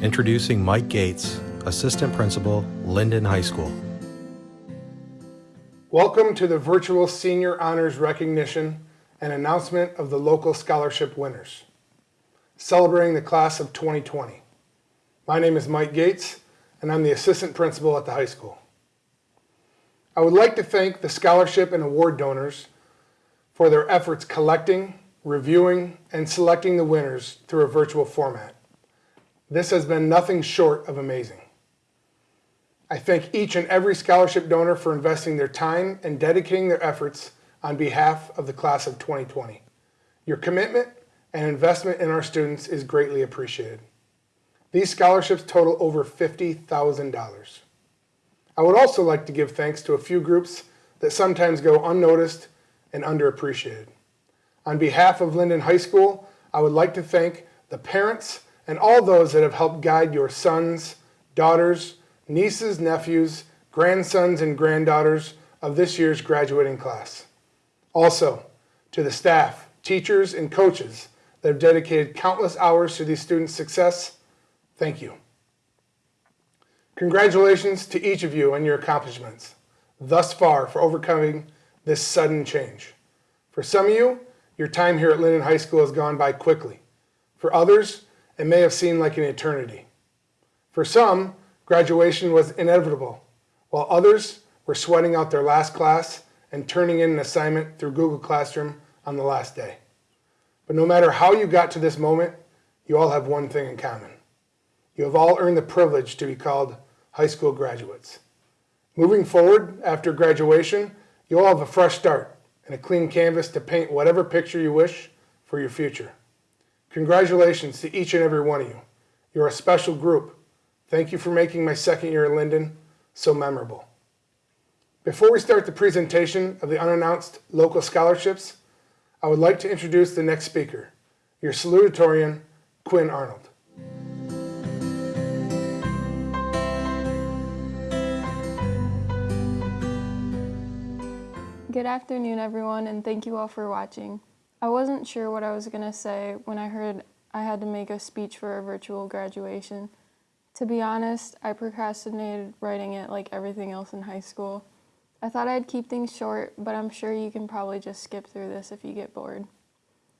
Introducing Mike Gates, Assistant Principal, Linden High School. Welcome to the virtual Senior Honors Recognition and announcement of the local scholarship winners, celebrating the class of 2020. My name is Mike Gates, and I'm the Assistant Principal at the high school. I would like to thank the scholarship and award donors for their efforts collecting, reviewing, and selecting the winners through a virtual format. This has been nothing short of amazing. I thank each and every scholarship donor for investing their time and dedicating their efforts on behalf of the class of 2020. Your commitment and investment in our students is greatly appreciated. These scholarships total over $50,000. I would also like to give thanks to a few groups that sometimes go unnoticed and underappreciated. On behalf of Linden High School, I would like to thank the parents and all those that have helped guide your sons, daughters, nieces, nephews, grandsons, and granddaughters of this year's graduating class. Also, to the staff, teachers, and coaches that have dedicated countless hours to these students' success, thank you. Congratulations to each of you on your accomplishments thus far for overcoming this sudden change. For some of you, your time here at Linden High School has gone by quickly. For others, it may have seemed like an eternity. For some, graduation was inevitable, while others were sweating out their last class and turning in an assignment through Google Classroom on the last day. But no matter how you got to this moment, you all have one thing in common. You have all earned the privilege to be called high school graduates. Moving forward after graduation, you all have a fresh start and a clean canvas to paint whatever picture you wish for your future. Congratulations to each and every one of you. You're a special group. Thank you for making my second year at Linden so memorable. Before we start the presentation of the unannounced local scholarships, I would like to introduce the next speaker, your salutatorian, Quinn Arnold. Good afternoon, everyone, and thank you all for watching. I wasn't sure what I was going to say when I heard I had to make a speech for a virtual graduation. To be honest, I procrastinated writing it like everything else in high school. I thought I'd keep things short, but I'm sure you can probably just skip through this if you get bored.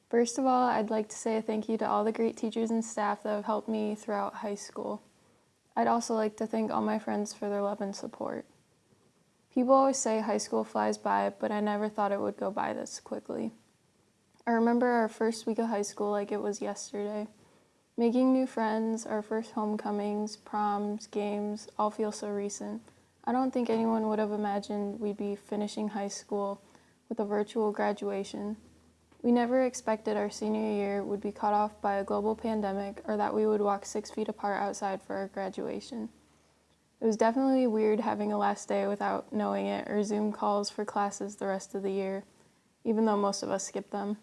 First of all, I'd like to say a thank you to all the great teachers and staff that have helped me throughout high school. I'd also like to thank all my friends for their love and support. People always say high school flies by, but I never thought it would go by this quickly. I remember our first week of high school like it was yesterday. Making new friends, our first homecomings, proms, games, all feel so recent. I don't think anyone would have imagined we'd be finishing high school with a virtual graduation. We never expected our senior year would be cut off by a global pandemic or that we would walk six feet apart outside for our graduation. It was definitely weird having a last day without knowing it or Zoom calls for classes the rest of the year, even though most of us skipped them.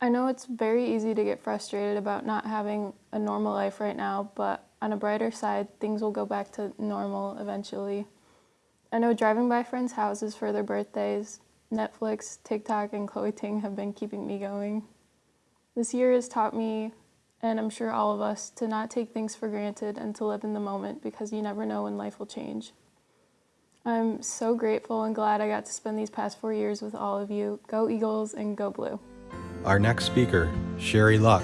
I know it's very easy to get frustrated about not having a normal life right now, but on a brighter side, things will go back to normal eventually. I know driving by friends' houses for their birthdays, Netflix, TikTok, and Chloe Ting have been keeping me going. This year has taught me and I'm sure all of us, to not take things for granted and to live in the moment because you never know when life will change. I'm so grateful and glad I got to spend these past four years with all of you. Go Eagles and go Blue. Our next speaker, Sherry Luck,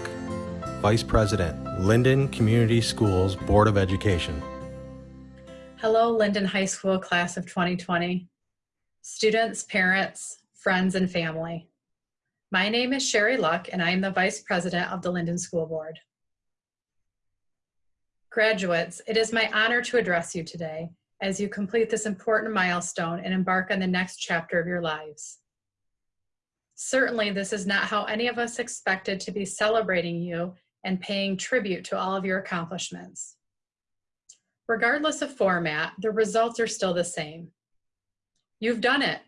Vice President, Linden Community Schools Board of Education. Hello, Linden High School class of 2020. Students, parents, friends, and family. My name is Sherry Luck, and I am the Vice President of the Linden School Board. Graduates, it is my honor to address you today as you complete this important milestone and embark on the next chapter of your lives. Certainly, this is not how any of us expected to be celebrating you and paying tribute to all of your accomplishments. Regardless of format, the results are still the same. You've done it.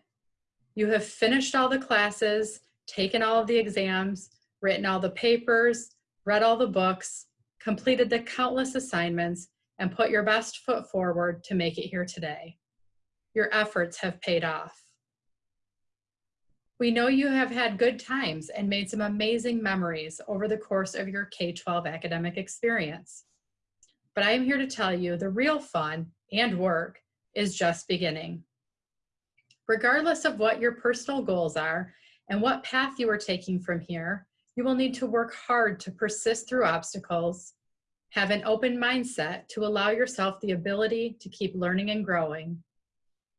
You have finished all the classes taken all of the exams, written all the papers, read all the books, completed the countless assignments, and put your best foot forward to make it here today. Your efforts have paid off. We know you have had good times and made some amazing memories over the course of your K-12 academic experience. But I am here to tell you the real fun and work is just beginning. Regardless of what your personal goals are and what path you are taking from here, you will need to work hard to persist through obstacles, have an open mindset to allow yourself the ability to keep learning and growing,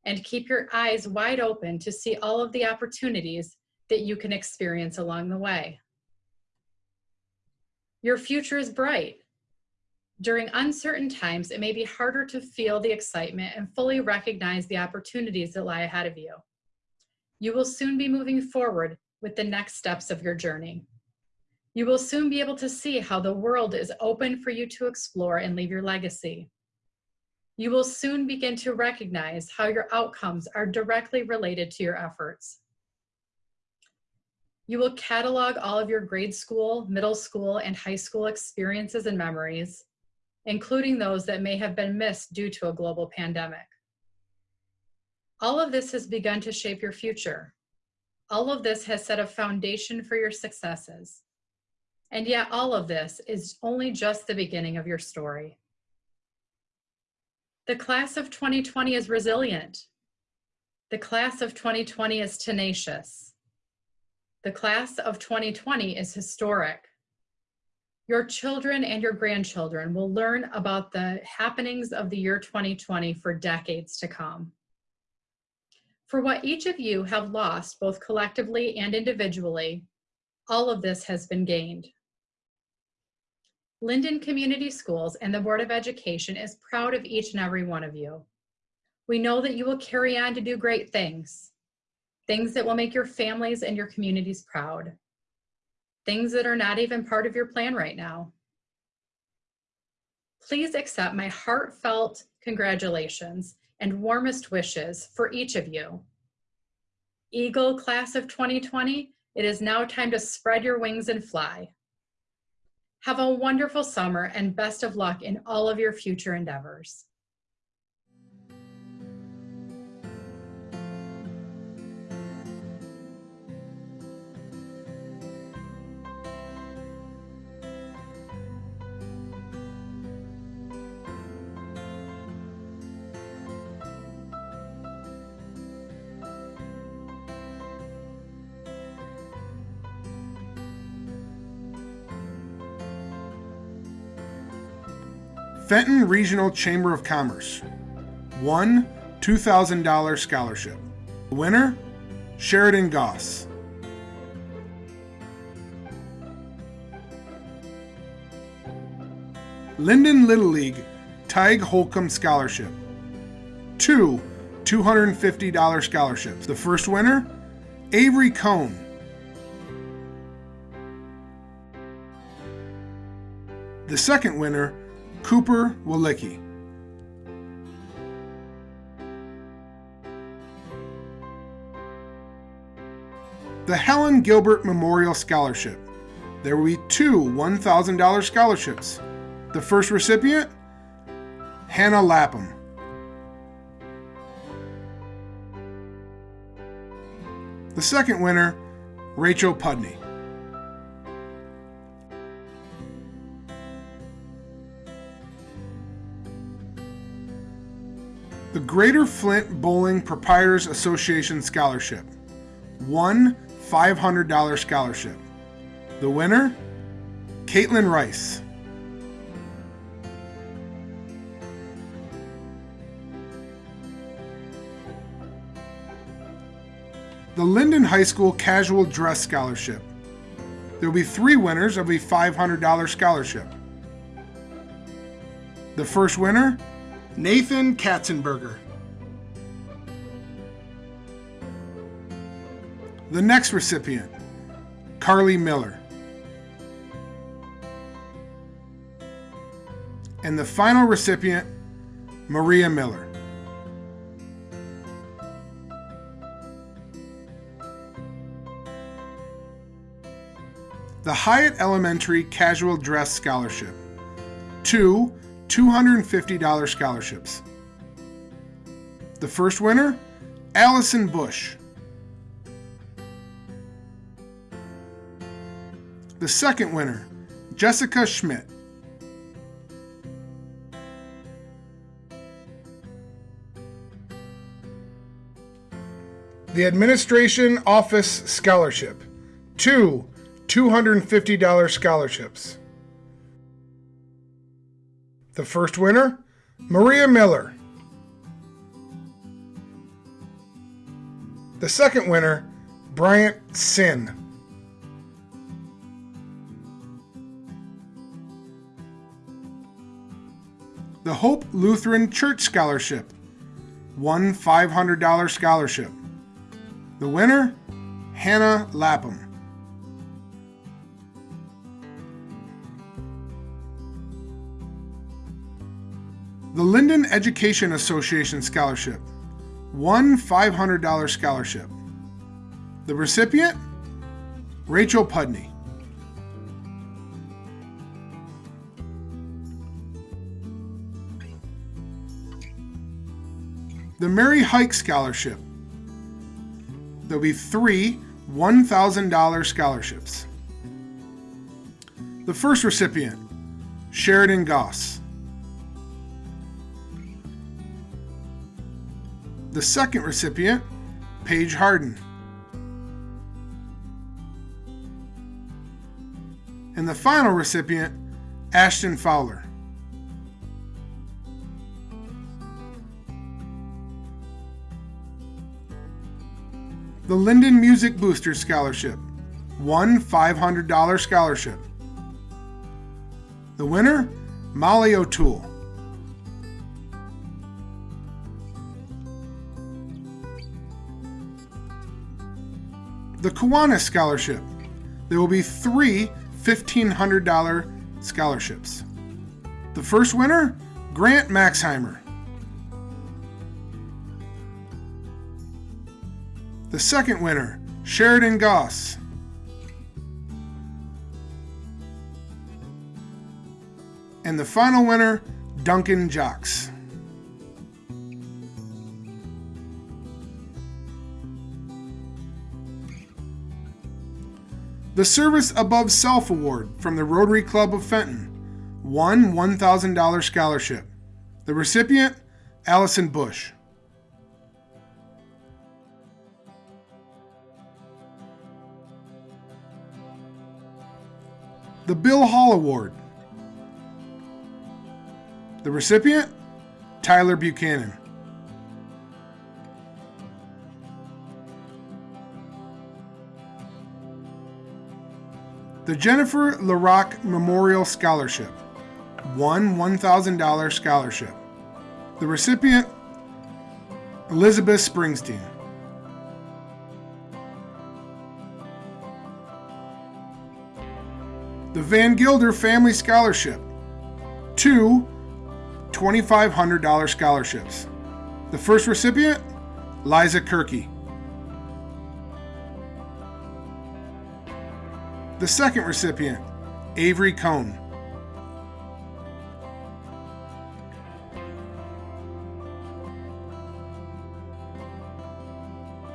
and keep your eyes wide open to see all of the opportunities that you can experience along the way. Your future is bright. During uncertain times, it may be harder to feel the excitement and fully recognize the opportunities that lie ahead of you. You will soon be moving forward with the next steps of your journey. You will soon be able to see how the world is open for you to explore and leave your legacy. You will soon begin to recognize how your outcomes are directly related to your efforts. You will catalog all of your grade school, middle school, and high school experiences and memories, including those that may have been missed due to a global pandemic. All of this has begun to shape your future. All of this has set a foundation for your successes. And yet all of this is only just the beginning of your story. The class of 2020 is resilient. The class of 2020 is tenacious. The class of 2020 is historic. Your children and your grandchildren will learn about the happenings of the year 2020 for decades to come. For what each of you have lost, both collectively and individually, all of this has been gained. Linden Community Schools and the Board of Education is proud of each and every one of you. We know that you will carry on to do great things, things that will make your families and your communities proud, things that are not even part of your plan right now. Please accept my heartfelt congratulations and warmest wishes for each of you. Eagle Class of 2020, it is now time to spread your wings and fly. Have a wonderful summer and best of luck in all of your future endeavors. Fenton Regional Chamber of Commerce One $2,000 scholarship. Winner, Sheridan Goss. Linden Little League Tig Holcomb Scholarship. Two $250 scholarships. The first winner, Avery Cohn. The second winner, Cooper Walicki. The Helen Gilbert Memorial Scholarship. There will be two $1,000 scholarships. The first recipient, Hannah Lapham. The second winner, Rachel Pudney. The Greater Flint Bowling Proprietors Association Scholarship. One $500 scholarship. The winner, Caitlin Rice. The Linden High School Casual Dress Scholarship. There will be three winners of a $500 scholarship. The first winner, Nathan Katzenberger. The next recipient, Carly Miller. And the final recipient, Maria Miller. The Hyatt Elementary Casual Dress Scholarship. Two $250 scholarships. The first winner, Allison Bush. The second winner, Jessica Schmidt. The Administration Office Scholarship. Two $250 scholarships. The first winner, Maria Miller. The second winner, Bryant Sin. The Hope Lutheran Church Scholarship. One $500 scholarship. The winner, Hannah Lapham. Linden Education Association Scholarship. One $500 scholarship. The recipient, Rachel Pudney. The Mary Hike Scholarship. There'll be three $1,000 scholarships. The first recipient, Sheridan Goss. The second recipient, Paige Harden. And the final recipient, Ashton Fowler. The Linden Music Booster Scholarship. One $500 scholarship. The winner, Molly O'Toole. Kiwanis Scholarship. There will be three $1,500 scholarships. The first winner, Grant Maxheimer. The second winner, Sheridan Goss. And the final winner, Duncan Jocks. The Service Above Self Award from the Rotary Club of Fenton. One $1,000 scholarship. The recipient, Allison Bush. The Bill Hall Award. The recipient, Tyler Buchanan. The Jennifer LaRock Memorial Scholarship. One $1,000 scholarship. The recipient, Elizabeth Springsteen. The Van Gilder Family Scholarship. Two $2,500 scholarships. The first recipient, Liza Kirky. The second recipient, Avery Cohn.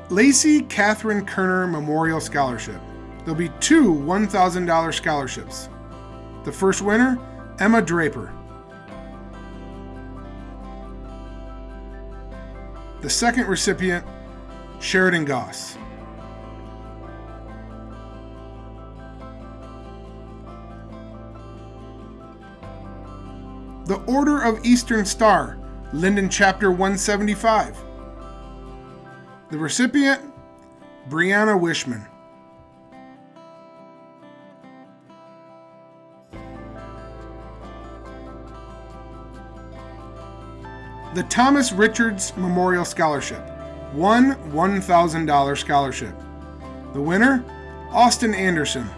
Lacey Catherine Kerner Memorial Scholarship. There'll be two $1,000 scholarships. The first winner, Emma Draper. The second recipient, Sheridan Goss. The Order of Eastern Star, Linden Chapter 175. The recipient, Brianna Wishman. The Thomas Richards Memorial Scholarship. One $1,000 scholarship. The winner, Austin Anderson.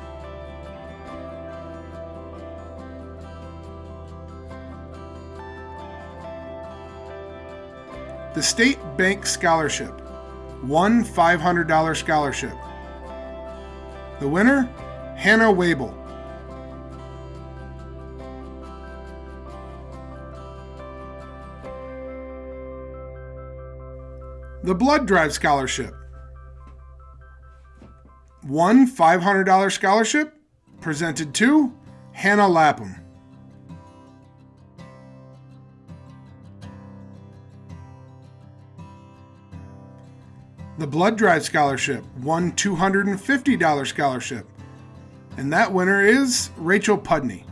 The State Bank Scholarship. One $500 scholarship. The winner, Hannah Wabel. The Blood Drive Scholarship. One $500 scholarship. presented to Hannah Lapham. The Blood Drive Scholarship One $250 scholarship, and that winner is Rachel Pudney.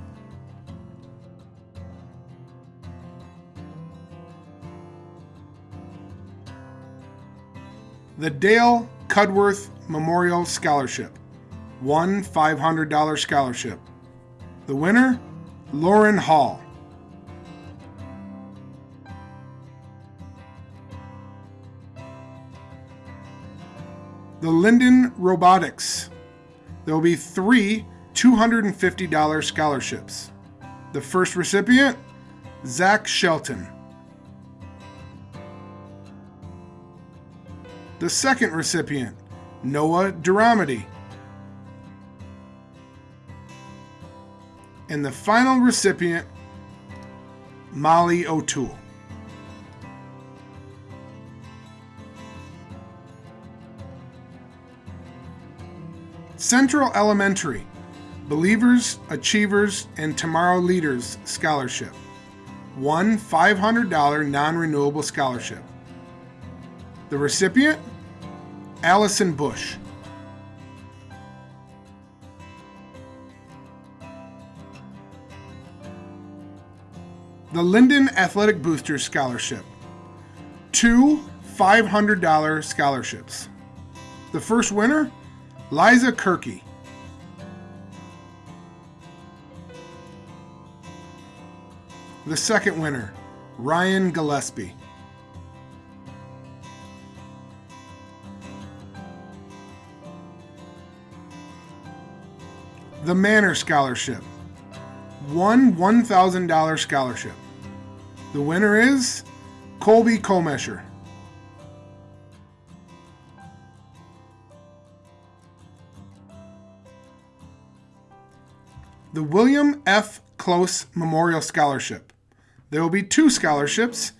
The Dale Cudworth Memorial Scholarship One $500 scholarship. The winner, Lauren Hall. The Linden Robotics. There will be three $250 scholarships. The first recipient, Zach Shelton. The second recipient, Noah Duramedy. And the final recipient, Molly O'Toole. Central Elementary, Believers, Achievers, and Tomorrow Leaders Scholarship. One $500 non renewable scholarship. The recipient, Allison Bush. The Linden Athletic Boosters Scholarship. Two $500 scholarships. The first winner, Liza Kirky. The second winner, Ryan Gillespie. The Manor Scholarship. One $1,000 scholarship. The winner is Colby Colmesher. The William F. Close Memorial Scholarship. There will be two scholarships,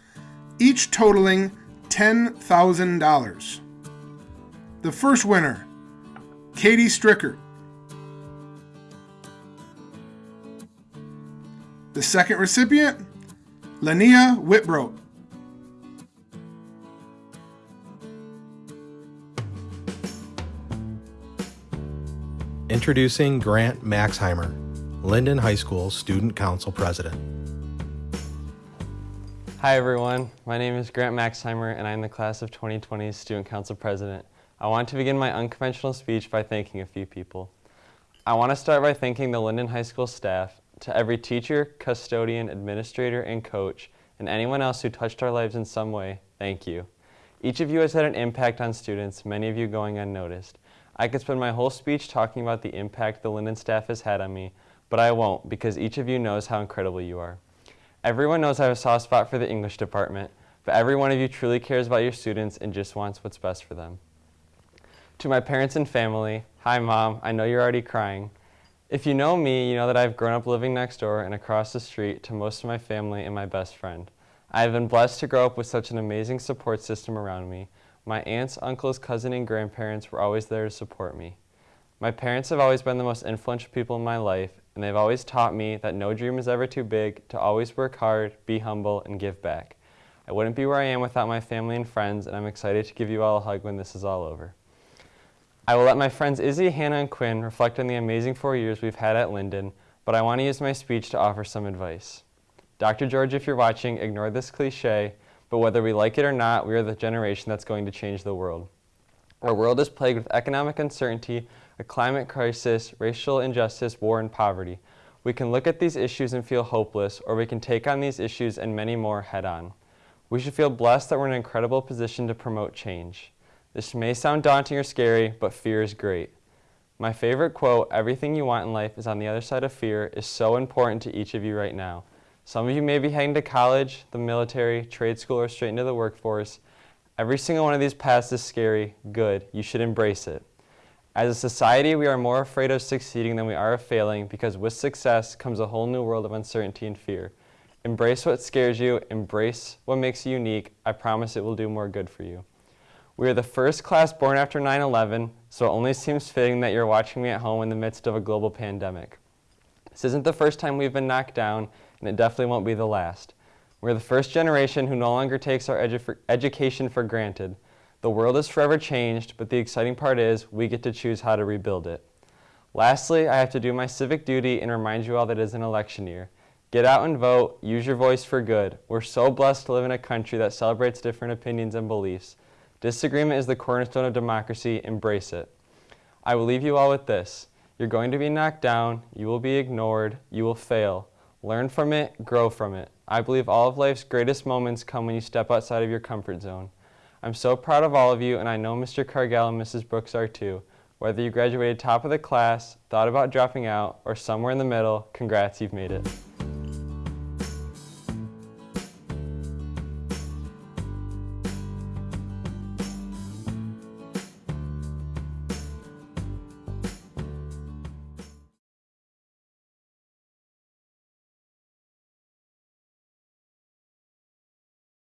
each totaling $10,000. The first winner, Katie Stricker. The second recipient, Lania Whitbroat. Introducing Grant Maxheimer, Linden High School Student Council President. Hi everyone, my name is Grant Maxheimer and I'm the class of 2020 Student Council President. I want to begin my unconventional speech by thanking a few people. I want to start by thanking the Linden High School staff, to every teacher, custodian, administrator, and coach, and anyone else who touched our lives in some way, thank you. Each of you has had an impact on students, many of you going unnoticed. I could spend my whole speech talking about the impact the Linden staff has had on me, but I won't because each of you knows how incredible you are. Everyone knows I have a soft spot for the English department, but every one of you truly cares about your students and just wants what's best for them. To my parents and family, hi mom, I know you're already crying. If you know me, you know that I've grown up living next door and across the street to most of my family and my best friend. I have been blessed to grow up with such an amazing support system around me. My aunts, uncles, cousin, and grandparents were always there to support me. My parents have always been the most influential people in my life, and they've always taught me that no dream is ever too big, to always work hard, be humble, and give back. I wouldn't be where I am without my family and friends, and I'm excited to give you all a hug when this is all over. I will let my friends Izzy, Hannah, and Quinn reflect on the amazing four years we've had at Linden, but I want to use my speech to offer some advice. Dr. George, if you're watching, ignore this cliche, but whether we like it or not, we are the generation that's going to change the world. Our world is plagued with economic uncertainty, a climate crisis, racial injustice, war, and poverty. We can look at these issues and feel hopeless, or we can take on these issues and many more head on. We should feel blessed that we're in an incredible position to promote change. This may sound daunting or scary, but fear is great. My favorite quote, everything you want in life is on the other side of fear, is so important to each of you right now. Some of you may be heading to college, the military, trade school, or straight into the workforce. Every single one of these paths is scary, good. You should embrace it. As a society, we are more afraid of succeeding than we are of failing because with success comes a whole new world of uncertainty and fear. Embrace what scares you, embrace what makes you unique. I promise it will do more good for you. We are the first class born after 9-11, so it only seems fitting that you're watching me at home in the midst of a global pandemic. This isn't the first time we've been knocked down, and it definitely won't be the last. We're the first generation who no longer takes our edu education for granted. The world is forever changed, but the exciting part is we get to choose how to rebuild it. Lastly, I have to do my civic duty and remind you all that it is an election year. Get out and vote, use your voice for good. We're so blessed to live in a country that celebrates different opinions and beliefs. Disagreement is the cornerstone of democracy, embrace it. I will leave you all with this. You're going to be knocked down, you will be ignored, you will fail. Learn from it, grow from it. I believe all of life's greatest moments come when you step outside of your comfort zone. I'm so proud of all of you, and I know Mr. Cargell and Mrs. Brooks are too. Whether you graduated top of the class, thought about dropping out, or somewhere in the middle, congrats, you've made it.